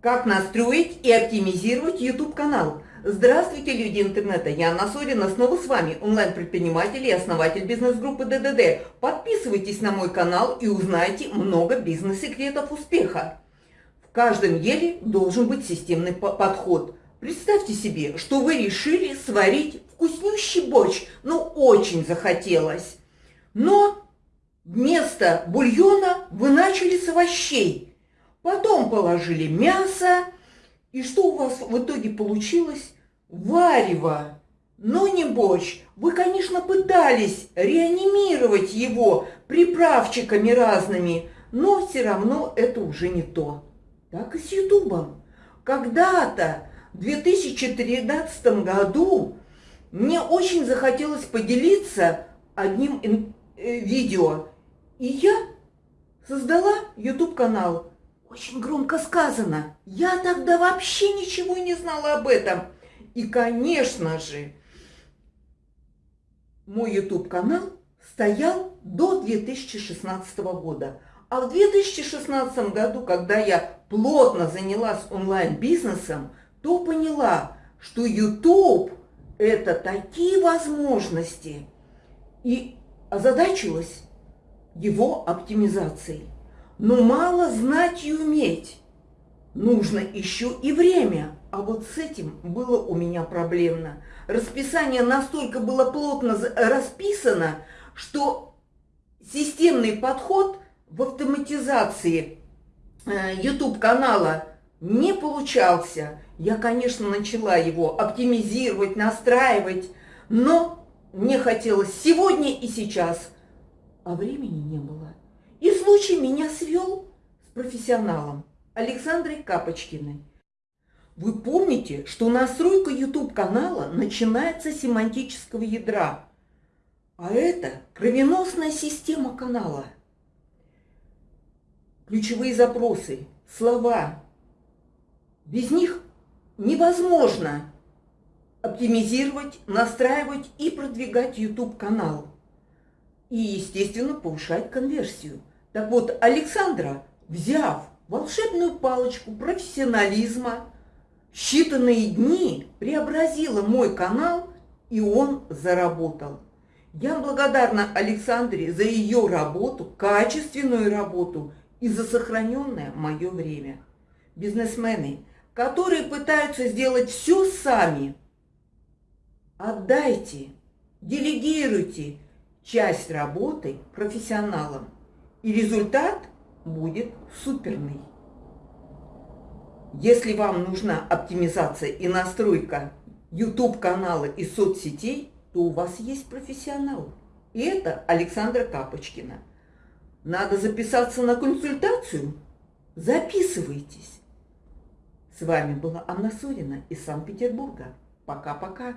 Как настроить и оптимизировать YouTube-канал? Здравствуйте, люди интернета! Я Анна Сорина, снова с вами, онлайн-предприниматель и основатель бизнес-группы ДДД. Подписывайтесь на мой канал и узнайте много бизнес-секретов успеха. В каждом деле должен быть системный подход. Представьте себе, что вы решили сварить вкуснющий борщ, ну очень захотелось. Но вместо бульона вы начали с овощей – Потом положили мясо. И что у вас в итоге получилось? Варево. Но не борщ. Вы, конечно, пытались реанимировать его приправчиками разными, но все равно это уже не то. Так и с Ютубом. Когда-то, в 2013 году, мне очень захотелось поделиться одним э, видео. И я создала YouTube-канал очень громко сказано. Я тогда вообще ничего не знала об этом. И, конечно же, мой YouTube-канал стоял до 2016 года. А в 2016 году, когда я плотно занялась онлайн-бизнесом, то поняла, что YouTube – это такие возможности. И озадачилась его оптимизацией. Но мало знать и уметь. Нужно еще и время. А вот с этим было у меня проблемно. Расписание настолько было плотно расписано, что системный подход в автоматизации YouTube-канала э, не получался. Я, конечно, начала его оптимизировать, настраивать, но мне хотелось сегодня и сейчас, а времени не было. И случай меня свел с профессионалом Александрой Капочкиной. Вы помните, что настройка YouTube-канала начинается с семантического ядра, а это кровеносная система канала. Ключевые запросы, слова. Без них невозможно оптимизировать, настраивать и продвигать YouTube-канал. И, естественно, повышать конверсию. Так вот, Александра, взяв волшебную палочку профессионализма, считанные дни преобразила мой канал, и он заработал. Я благодарна Александре за ее работу, качественную работу и за сохраненное мое время. Бизнесмены, которые пытаются сделать все сами, отдайте, делегируйте часть работы профессионалам – и результат будет суперный. Если вам нужна оптимизация и настройка YouTube-канала и соцсетей, то у вас есть профессионал. И это Александра Капочкина. Надо записаться на консультацию? Записывайтесь. С вами была Анна Сорина из Санкт-Петербурга. Пока-пока.